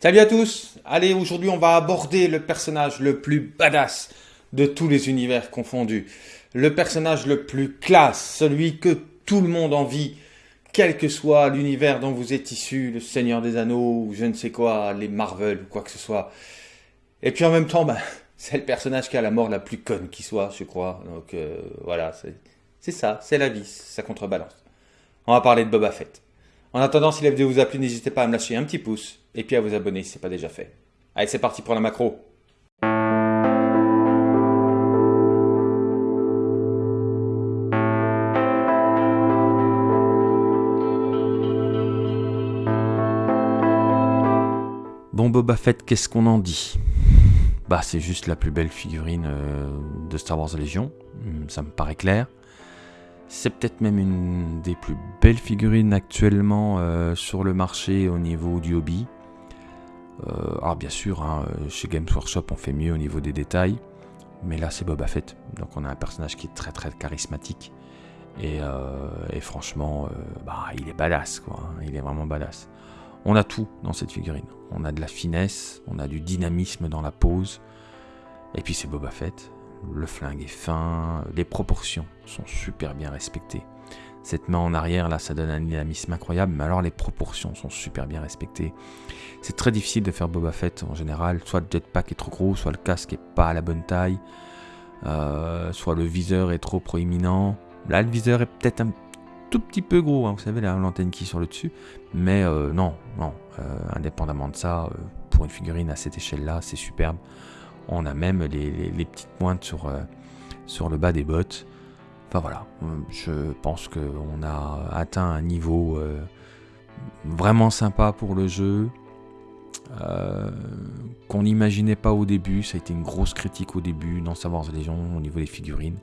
Salut à tous Allez, aujourd'hui on va aborder le personnage le plus badass de tous les univers confondus. Le personnage le plus classe, celui que tout le monde envie, quel que soit l'univers dont vous êtes issu, le Seigneur des Anneaux, ou je ne sais quoi, les Marvel, ou quoi que ce soit. Et puis en même temps, ben, c'est le personnage qui a la mort la plus conne qui soit, je crois. Donc euh, voilà, c'est ça, c'est la vie, ça contrebalance. On va parler de Boba Fett. En attendant, si la vidéo vous a plu, n'hésitez pas à me lâcher un petit pouce et puis à vous abonner si ce n'est pas déjà fait. Allez, c'est parti pour la macro. Bon Boba Fett, qu'est-ce qu'on en dit? Bah c'est juste la plus belle figurine euh, de Star Wars Légion, hmm, ça me paraît clair. C'est peut-être même une des plus belles figurines actuellement euh, sur le marché au niveau du hobby. Euh, alors bien sûr, hein, chez Games Workshop on fait mieux au niveau des détails, mais là c'est Boba Fett, donc on a un personnage qui est très très charismatique. Et, euh, franchement, bah, il est badass quoi, hein. il est vraiment badass. On a tout dans cette figurine. On a de la finesse, on a du dynamisme dans la pose. Et puis c'est Boba Fett, le flingue est fin, les proportions sont super bien respectées. Cette main en arrière, là, ça donne un dynamisme incroyable, mais alors les proportions sont super bien respectées. C'est très difficile de faire Boba Fett en général, soit le jetpack est trop gros, soit le casque est pas à la bonne taille, euh, soit le viseur est trop proéminent. Là, le viseur est peut-être un tout petit peu gros, hein, vous savez, l'antenne qui est sur le dessus, mais euh, non, non, euh, indépendamment de ça, pour une figurine à cette échelle-là, c'est superbe. On a même les, petites pointes sur, sur le bas des bottes. Voilà, je pense qu'on a atteint un niveau euh, vraiment sympa pour le jeu. Euh, qu'on n'imaginait pas au début, ça a été une grosse critique au début dans Star Wars Legion au niveau des figurines.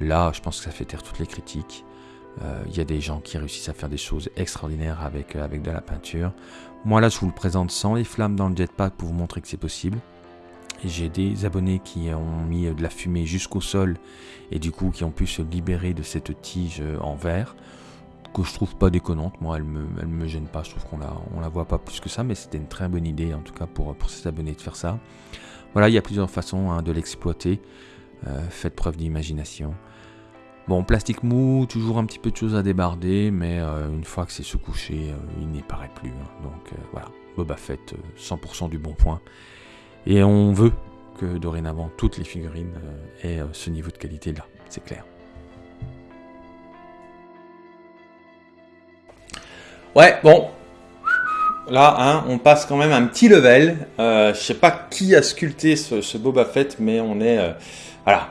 Là, je pense que ça fait taire toutes les critiques. Il y a des gens qui réussissent à faire des choses extraordinaires avec, avec de la peinture. Moi là, je vous le présente sans les flammes dans le jetpack pour vous montrer que c'est possible. J'ai des abonnés qui ont mis de la fumée jusqu'au sol et du coup qui ont pu se libérer de cette tige en verre que je trouve pas déconnante. Moi, elle me, elle me gêne pas. Je trouve qu'on la, on la voit pas plus que ça, mais c'était une très bonne idée en tout cas pour, pour ces abonnés de faire ça. Voilà, il y a plusieurs façons hein, de l'exploiter. Euh, faites preuve d'imagination. Bon, plastique mou, toujours un petit peu de choses à débarder, mais euh, une fois que c'est sous euh, il n'y paraît plus. Hein. Donc voilà, Boba Fett, 100% du bon point. Et on veut que dorénavant toutes les figurines euh, aient euh, ce niveau de qualité là, c'est clair. Ouais, bon. Là, hein, on passe quand même un petit level. Euh, je sais pas qui a sculpté ce, Boba Fett, mais on est, euh,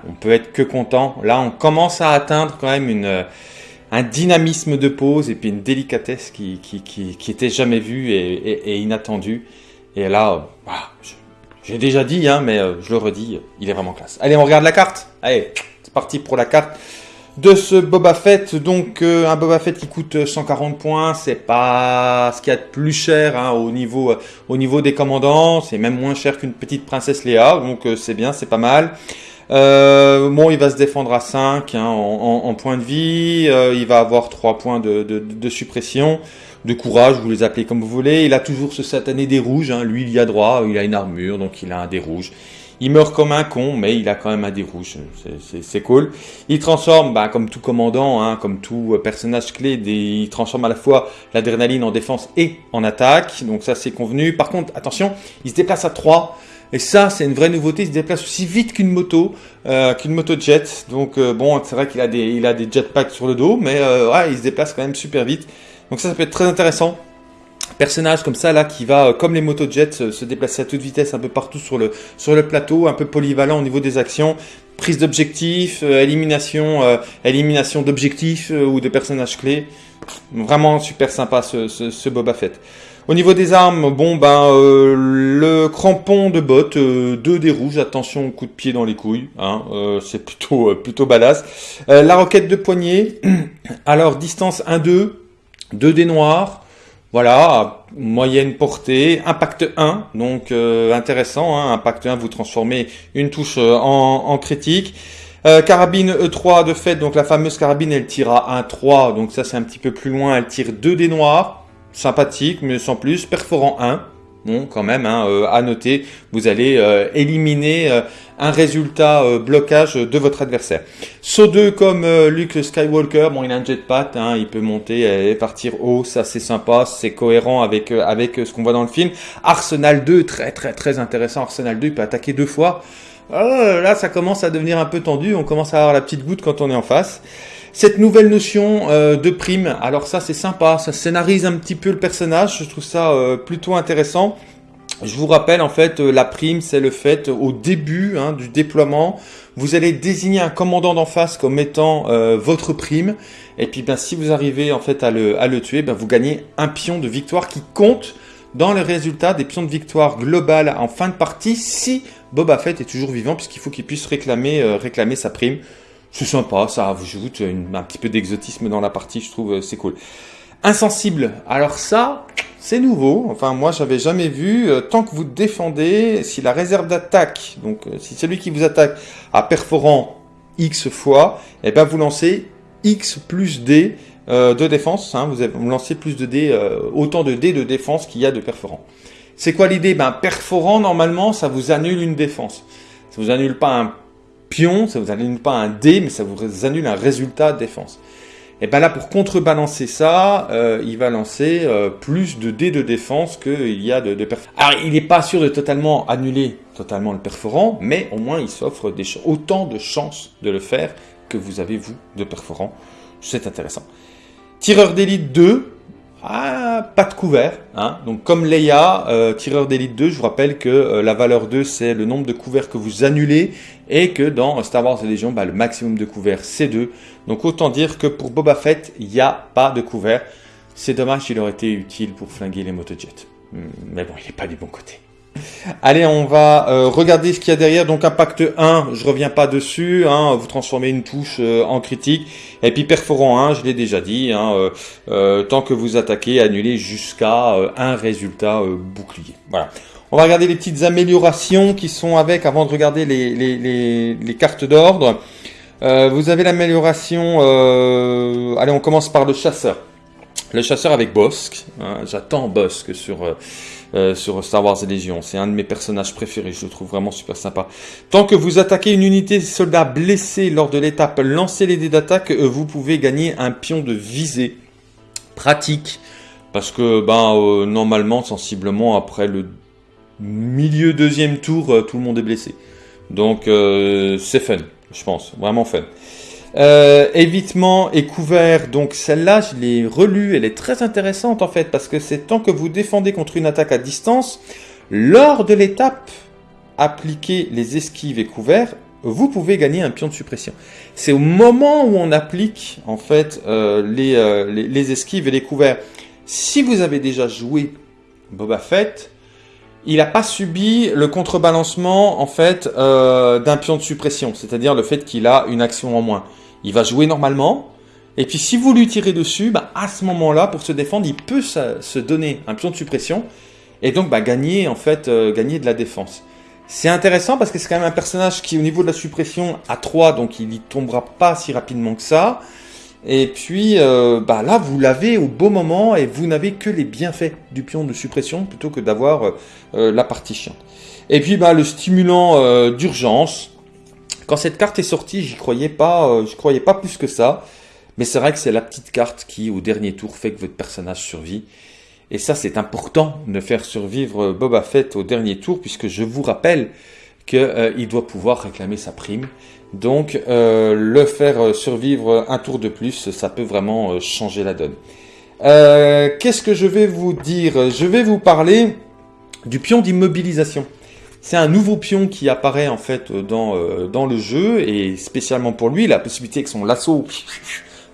on peut être que content. Là, on commence à atteindre quand même un dynamisme de pose et puis une délicatesse qui, qui, était jamais vue et, inattendue. Et là, voilà, j'ai déjà dit, hein, mais euh, je le redis, il est vraiment classe. Allez, on regarde la carte. Allez, c'est parti pour la carte de ce Boba Fett. Donc, euh, un Boba Fett qui coûte 140 points, c'est pas ce qu'il y a de plus cher hein, au, niveau, euh, au niveau des commandants. C'est même moins cher qu'une petite princesse Léa, donc c'est bien, c'est pas mal. bon, il va se défendre à 5 hein, en, points de vie. il va avoir 3 points de suppression de courage, vous les appelez comme vous voulez. Il a toujours ce satané des rouges, hein. lui il y a droit, il a une armure, donc il a un des rouges. Il meurt comme un con, mais il a quand même un des rouges, c'est cool. Il transforme, bah, comme tout commandant, hein, comme tout euh, personnage clé, il transforme à la fois l'adrénaline en défense et en attaque, donc ça c'est convenu. Par contre, attention, il se déplace à 3, et ça, c'est une vraie nouveauté. Il se déplace aussi vite qu'une moto, euh, qu'une moto jet. Donc euh, bon, c'est vrai qu'il a des, jetpacks sur le dos, mais il se déplace quand même super vite. Donc ça, ça peut être très intéressant. Personnage comme ça là qui va, euh, comme les motos jets, se déplacer à toute vitesse un peu partout sur le, sur le plateau, un peu polyvalent au niveau des actions, prise d'objectifs, euh, élimination, euh, élimination d'objectifs ou de personnages clés. Vraiment super sympa ce, ce, Boba Fett. Au niveau des armes, bon ben le crampon de botte, deux des rouges, attention coup de pied dans les couilles, hein, c'est plutôt plutôt badass. la roquette de poignet, alors distance 1-2, 2 dés noirs, voilà, moyenne portée, impact 1, donc euh, intéressant, hein, impact 1, vous transformez une touche euh, en, critique. Euh, carabine E3 de fait, donc la fameuse carabine, elle tire à 1-3, donc ça c'est un petit peu plus loin, elle tire 2 dés noirs, sympathique, mais sans plus, perforant 1, Bon, quand même, hein, euh, à noter, vous allez euh, éliminer euh, un résultat blocage de votre adversaire. Saut 2 comme Luke Skywalker, bon, il a un jetpack, hein, il peut monter et partir haut, ça c'est sympa, c'est cohérent avec avec ce qu'on voit dans le film. Arsenal 2, très très très intéressant. Arsenal 2, il peut attaquer deux fois. là, ça commence à devenir un peu tendu, on commence à avoir la petite goutte quand on est en face. Cette nouvelle notion euh, de prime, alors ça c'est sympa, ça scénarise un petit peu le personnage, je trouve ça euh, plutôt intéressant. Je vous rappelle en fait, euh, la prime c'est le fait au début hein, du déploiement, vous allez désigner un commandant d'en face comme étant votre prime. Et puis ben, si vous arrivez en fait à le, tuer, ben, vous gagnez un pion de victoire qui compte dans le résultat des pions de victoire global en fin de partie si Boba Fett est toujours vivant puisqu'il faut qu'il puisse réclamer sa prime. C'est sympa, ça ajoute un petit peu d'exotisme dans la partie, je trouve, euh, c'est cool. Insensible, alors ça, c'est nouveau. Enfin, moi, j'avais jamais vu. Euh, tant que vous défendez, si la réserve d'attaque, donc euh, si celui qui vous attaque a perforant X fois, et eh ben vous lancez X plus D de défense. Hein, vous, lancez plus de D, autant de D de défense qu'il y a de perforant. C'est quoi l'idée? Ben perforant, normalement, ça vous annule une défense. Ça vous annule pas un pion, ça vous annule pas un dé, mais ça vous annule un résultat de défense. Et bien là, pour contrebalancer ça, euh, il va lancer euh, plus de dés de défense qu'il y a de, de perforants. Alors, il n'est pas sûr de totalement annuler totalement le perforant, mais au moins il s'offre autant de chances de le faire que vous avez, vous, de perforant. C'est intéressant. Tireur d'élite 2, ah, pas de couvert. Hein. Donc comme Leia, euh, tireur d'élite 2, je vous rappelle que euh, la valeur 2, c'est le nombre de couverts que vous annulez, et que dans Star Wars Legion, bah, le maximum de couverts, c'est 2. Donc autant dire que pour Boba Fett, il n'y a pas de couvert. C'est dommage, il aurait été utile pour flinguer les motojets. Hmm, mais bon, il n'est pas du bon côté. Allez, on va euh, regarder ce qu'il y a derrière. Donc impact 1, je reviens pas dessus. Hein, vous transformez une touche euh, en critique. Et puis perforant 1, je l'ai déjà dit. Hein, euh, tant que vous attaquez, annulez jusqu'à un résultat bouclier. Voilà. On va regarder les petites améliorations qui sont avec avant de regarder les, cartes d'ordre. vous avez l'amélioration. allez, on commence par le chasseur. Le chasseur avec Bosque. Hein, j'attends Bosque sur euh, sur Star Wars Légion. C'est un de mes personnages préférés, je le trouve vraiment super sympa. Tant que vous attaquez une unité de soldats blessés lors de l'étape lancer les dés d'attaque, euh, vous pouvez gagner un pion de visée. Pratique, parce que ben, euh, normalement, sensiblement, après le milieu deuxième tour, tout le monde est blessé. Donc c'est fun, je pense, vraiment fun. Euh, évitement et couvert, donc celle-là, je l'ai relue, elle est très intéressante en fait, parce que c'est tant que vous défendez contre une attaque à distance, lors de l'étape appliquer les esquives et couverts, vous pouvez gagner un pion de suppression. C'est au moment où on applique en fait euh, euh, les, les, esquives et les couverts. Si vous avez déjà joué Boba Fett, il n'a pas subi le contrebalancement en fait d'un pion de suppression, c'est-à-dire le fait qu'il a une action en moins il va jouer normalement. Et puis si vous lui tirez dessus, bah, à ce moment-là, pour se défendre, il peut se donner un pion de suppression et donc bah, gagner en fait euh, gagner de la défense. C'est intéressant parce que c'est quand même un personnage qui au niveau de la suppression a 3, donc il n'y tombera pas si rapidement que ça. Et puis euh, bah, là, vous l'avez au beau moment et vous n'avez que les bienfaits du pion de suppression plutôt que d'avoir euh, la partie. Et puis bah, le stimulant d'urgence, quand cette carte est sortie, j'y croyais pas, euh, je croyais pas plus que ça. Mais c'est vrai que c'est la petite carte qui, au dernier tour, fait que votre personnage survit. Et ça, c'est important de faire survivre Boba Fett au dernier tour, puisque je vous rappelle qu'il euh, doit pouvoir réclamer sa prime. Donc, euh, le faire survivre un tour de plus, ça peut vraiment changer la donne. Qu'est-ce que je vais vous dire? Je vais vous parler du pion d'immobilisation. C'est un nouveau pion qui apparaît en fait dans, euh, dans le jeu et spécialement pour lui, la possibilité avec son lasso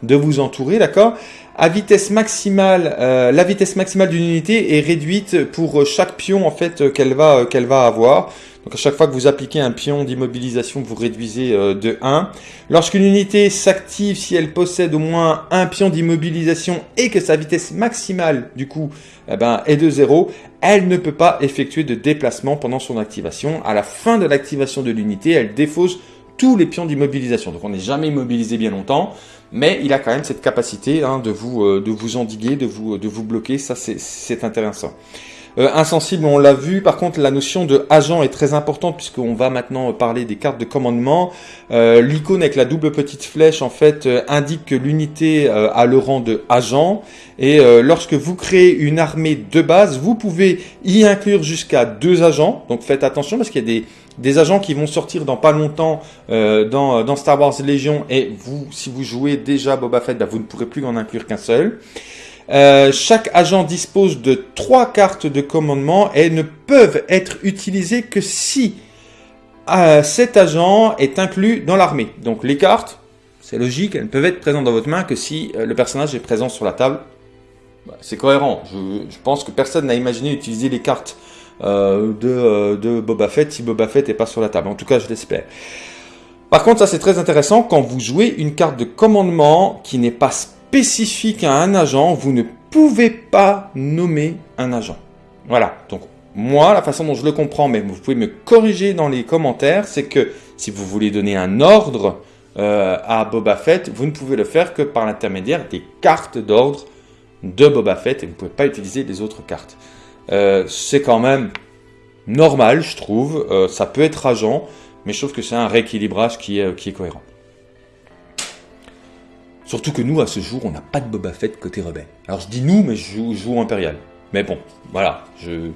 de vous entourer, d'accord? À vitesse maximale, euh, la vitesse maximale d'une unité est réduite pour chaque pion en fait qu'elle va qu'elle va avoir. Donc à chaque fois que vous appliquez un pion d'immobilisation, vous réduisez euh, de 1. Lorsqu'une unité s'active, si elle possède au moins un pion d'immobilisation et que sa vitesse maximale, du coup, eh ben, est de 0, elle ne peut pas effectuer de déplacement pendant son activation. À la fin de l'activation de l'unité, elle défausse tous les pions d'immobilisation. Donc on n'est jamais immobilisé bien longtemps, mais il a quand même cette capacité hein, de, vous, euh, de vous endiguer, de vous, de vous bloquer. Ça, c'est intéressant. Euh, insensible, on l'a vu. Par contre, la notion de agent est très importante puisqu'on va maintenant parler des cartes de commandement. Euh, l'icône avec la double petite flèche, en fait, euh, indique que l'unité a le rang de agent. Et lorsque vous créez une armée de base, vous pouvez y inclure jusqu'à deux agents. Donc faites attention parce qu'il y a des, des agents qui vont sortir dans pas longtemps dans, dans, Star Wars Légion. Et vous, si vous jouez déjà Boba Fett, bah, vous ne pourrez plus en inclure qu'un seul. Euh, chaque agent dispose de trois cartes de commandement et ne peuvent être utilisées que si euh, cet agent est inclus dans l'armée. Donc les cartes, c'est logique, elles ne peuvent être présentes dans votre main que si euh, le personnage est présent sur la table. Bah, c'est cohérent. Je, pense que personne n'a imaginé utiliser les cartes de, de, Boba Fett si Boba Fett n'est pas sur la table. En tout cas, je l'espère. Par contre, ça c'est très intéressant quand vous jouez une carte de commandement qui n'est pas spécifique à un agent, vous ne pouvez pas nommer un agent. Voilà, donc moi, la façon dont je le comprends, mais vous pouvez me corriger dans les commentaires, c'est que si vous voulez donner un ordre euh, à Boba Fett, vous ne pouvez le faire que par l'intermédiaire des cartes d'ordre de Boba Fett et vous ne pouvez pas utiliser les autres cartes. Euh, c'est quand même normal, je trouve. Euh, ça peut être agent, mais je trouve que c'est un rééquilibrage qui est, qui est cohérent. Surtout que nous, à ce jour, on n'a pas de Boba Fett côté rebelle. Alors je dis nous, mais je joue, Impérial. Mais bon, voilà, je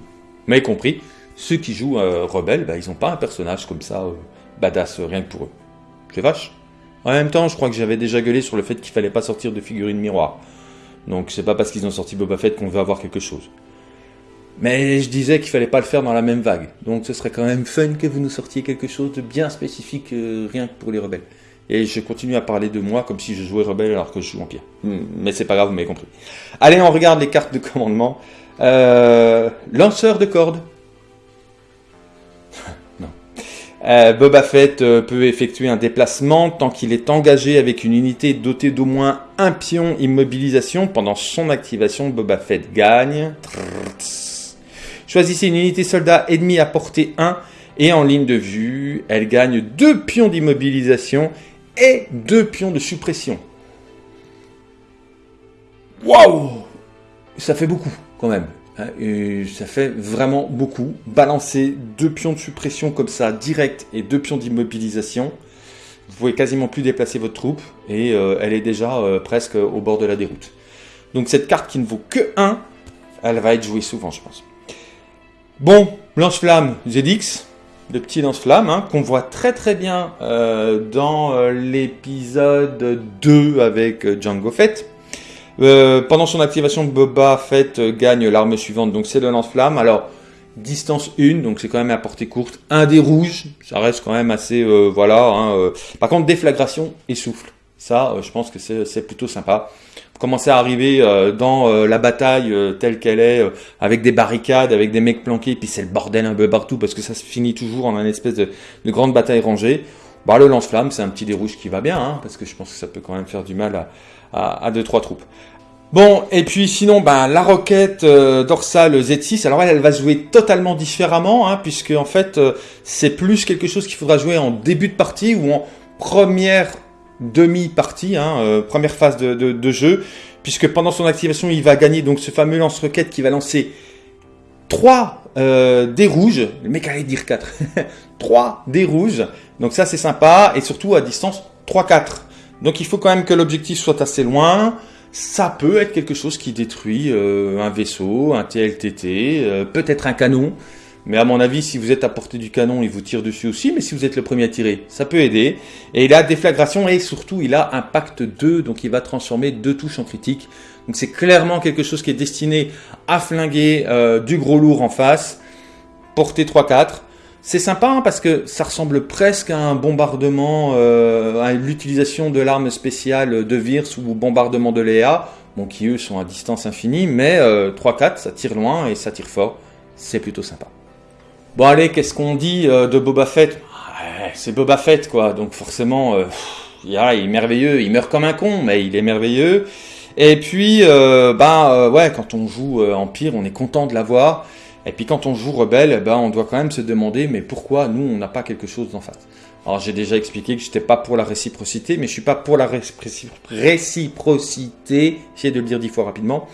m'avez compris. Ceux qui jouent euh, rebelle, bah, ils n'ont pas un personnage comme ça, euh, badass, rien que pour eux. C'est vache. En même temps, je crois que j'avais déjà gueulé sur le fait qu'il fallait pas sortir de figurines miroir. Donc c'est pas parce qu'ils ont sorti Boba Fett qu'on veut avoir quelque chose. Mais je disais qu'il fallait pas le faire dans la même vague. Donc ce serait quand même fun que vous nous sortiez quelque chose de bien spécifique, euh, rien que pour les rebelles. Et je continue à parler de moi comme si je jouais rebelle alors que je joue Empire. Hmm, mais c'est pas grave, vous m'avez compris. Allez, on regarde les cartes de commandement. Euh, lanceur de cordes. non. Euh, Boba Fett peut effectuer un déplacement tant qu'il est engagé avec une unité dotée d'au moins un pion immobilisation. Pendant son activation, Boba Fett gagne. Choisissez une unité soldat ennemi à portée 1 et en ligne de vue, elle gagne deux pions d'immobilisation et deux pions de suppression. Waouh Ça fait beaucoup quand même. Hein, ça fait vraiment beaucoup. Balancer deux pions de suppression comme ça, direct, et deux pions d'immobilisation. Vous pouvez quasiment plus déplacer votre troupe et euh, elle est déjà euh, presque au bord de la déroute. Donc cette carte qui ne vaut que 1, elle va être jouée souvent, je pense. Bon, lance-flamme ZX de petits lance-flammes, hein, qu'on voit très très bien euh, dans euh, l'épisode 2 avec euh, Django Fett. pendant son activation, Boba Fett gagne l'arme suivante, donc c'est le lance-flamme. Alors, distance 1, donc c'est quand même à portée courte. Un des rouges, ça reste quand même assez... voilà. Hein, Par contre, déflagration et souffle. Ça, je pense que c'est plutôt sympa commencer à arriver euh, dans euh, la bataille euh, telle qu'elle est, avec des barricades, avec des mecs planqués, puis c'est le bordel un peu partout parce que ça se finit toujours en une espèce de, grande bataille rangée. Bah, le lance-flamme, c'est un petit dérouge qui va bien, hein, parce que je pense que ça peut quand même faire du mal à, à, deux trois troupes. Bon, et puis sinon, ben, la roquette dorsale Z6, alors elle, elle va jouer totalement différemment, hein, puisque en fait, c'est plus quelque chose qu'il faudra jouer en début de partie ou en première demi-partie, hein, euh, première phase de, jeu, puisque pendant son activation, il va gagner donc ce fameux lance-roquette qui va lancer 3 euh, dés rouges. Le mec allait dire 4. 3 dés rouges. Donc ça, c'est sympa. Et surtout à distance 3-4. Donc il faut quand même que l'objectif soit assez loin. Ça peut être quelque chose qui détruit euh, un vaisseau, un TLTT, peut-être un canon. Mais à mon avis, si vous êtes à portée du canon, il vous tire dessus aussi. Mais si vous êtes le premier à tirer, ça peut aider. Et il a déflagration et surtout, il a impact 2. Donc il va transformer deux touches en critique. Donc c'est clairement quelque chose qui est destiné à flinguer euh, du gros lourd en face. Portée 3-4. C'est sympa hein, parce que ça ressemble presque à un bombardement, euh, à l'utilisation de l'arme spéciale de Virs ou bombardement de Léa. Bon, qui eux sont à distance infinie. Mais 3-4, euh, ça tire loin et ça tire fort. C'est plutôt sympa. Bon allez, qu'est-ce qu'on dit euh, de Boba Fett? C'est Boba Fett quoi, donc forcément, euh, il est merveilleux, il meurt comme un con, mais il est merveilleux. Et puis, euh, bah ouais, quand on joue Empire, on est content de l'avoir. Et puis quand on joue Rebelle, bah, on doit quand même se demander, mais pourquoi nous, on n'a pas quelque chose d'en face? Alors j'ai déjà expliqué que je n'étais pas pour la réciprocité, mais je suis pas pour la réciprocité, j'essaie de le dire dix fois rapidement.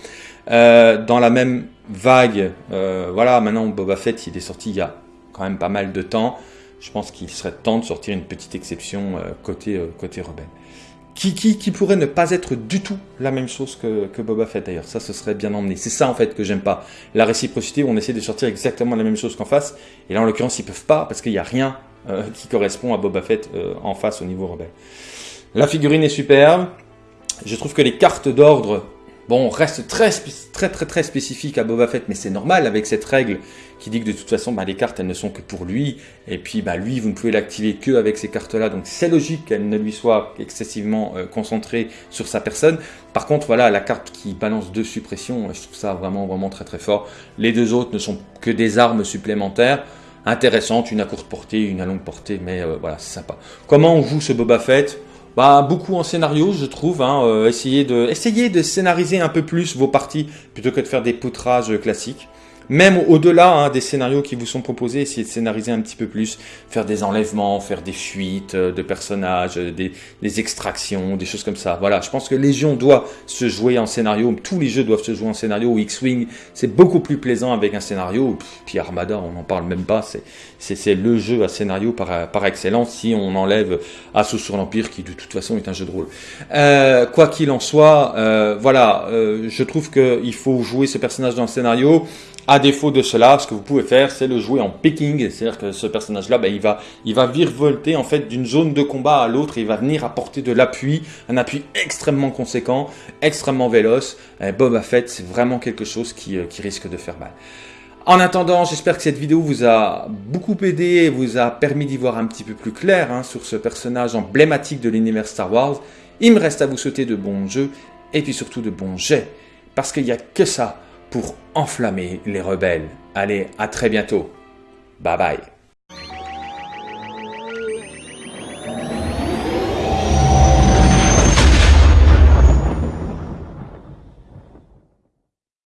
Dans la même vague, voilà, maintenant Boba Fett, il est sorti il y a quand même pas mal de temps. Je pense qu'il serait temps de sortir une petite exception côté, côté rebelle qui, qui, qui, pourrait ne pas être du tout la même chose que, Boba Fett d'ailleurs? Ça, ce serait bien emmené. C'est ça en fait que j'aime pas. La réciprocité où on essaie de sortir exactement la même chose qu'en face. Et là, en l'occurrence, ils peuvent pas parce qu'il n'y a rien euh, qui correspond à Boba Fett euh, en face au niveau rebelle. La figurine est superbe. Je trouve que les cartes d'ordre Bon, reste très, très, très, très spécifique à Boba Fett, mais c'est normal avec cette règle qui dit que de toute façon, bah, les cartes, elles ne sont que pour lui. Et puis, bah, lui, vous ne pouvez l'activer que avec ces cartes-là. Donc, c'est logique qu'elle ne lui soit excessivement euh, concentrée sur sa personne. Par contre, voilà, la carte qui balance deux suppressions, je trouve ça vraiment, vraiment très, très fort. Les deux autres ne sont que des armes supplémentaires intéressantes, une à courte portée, une à longue portée, mais euh, voilà, c'est sympa. Comment on joue ce Boba Fett? Bah, beaucoup en scénario, je trouve. Hein, euh, de, essayez de scénariser un peu plus vos parties plutôt que de faire des poutrages classiques. Même au-delà hein, des scénarios qui vous sont proposés, essayez de scénariser un petit peu plus, faire des enlèvements, faire des fuites euh, de personnages, euh, des, des, extractions, des choses comme ça. Voilà, je pense que Légion doit se jouer en scénario, tous les jeux doivent se jouer en scénario, X-Wing, c'est beaucoup plus plaisant avec un scénario, puis Armada, on n'en parle même pas, c'est le jeu à scénario par, par excellence si on enlève Assaut sur l'Empire, qui de toute façon est un jeu de rôle. Euh, quoi qu'il en soit, euh, voilà, euh, je trouve qu'il faut jouer ce personnage dans le scénario, à défaut de cela, ce que vous pouvez faire, c'est le jouer en picking, c'est-à-dire que ce personnage-là, ben, il va, il va virevolter en fait d'une zone de combat à l'autre, il va venir apporter de l'appui, un appui extrêmement conséquent, extrêmement véloce. Bob eh, Boba Fett, c'est vraiment quelque chose qui, euh, qui risque de faire mal. En attendant, j'espère que cette vidéo vous a beaucoup aidé et vous a permis d'y voir un petit peu plus clair hein, sur ce personnage emblématique de l'univers Star Wars. Il me reste à vous souhaiter de bons jeux et puis surtout de bons jets, parce qu'il n'y a que ça pour enflammer les rebelles. Allez, à très bientôt. Bye bye.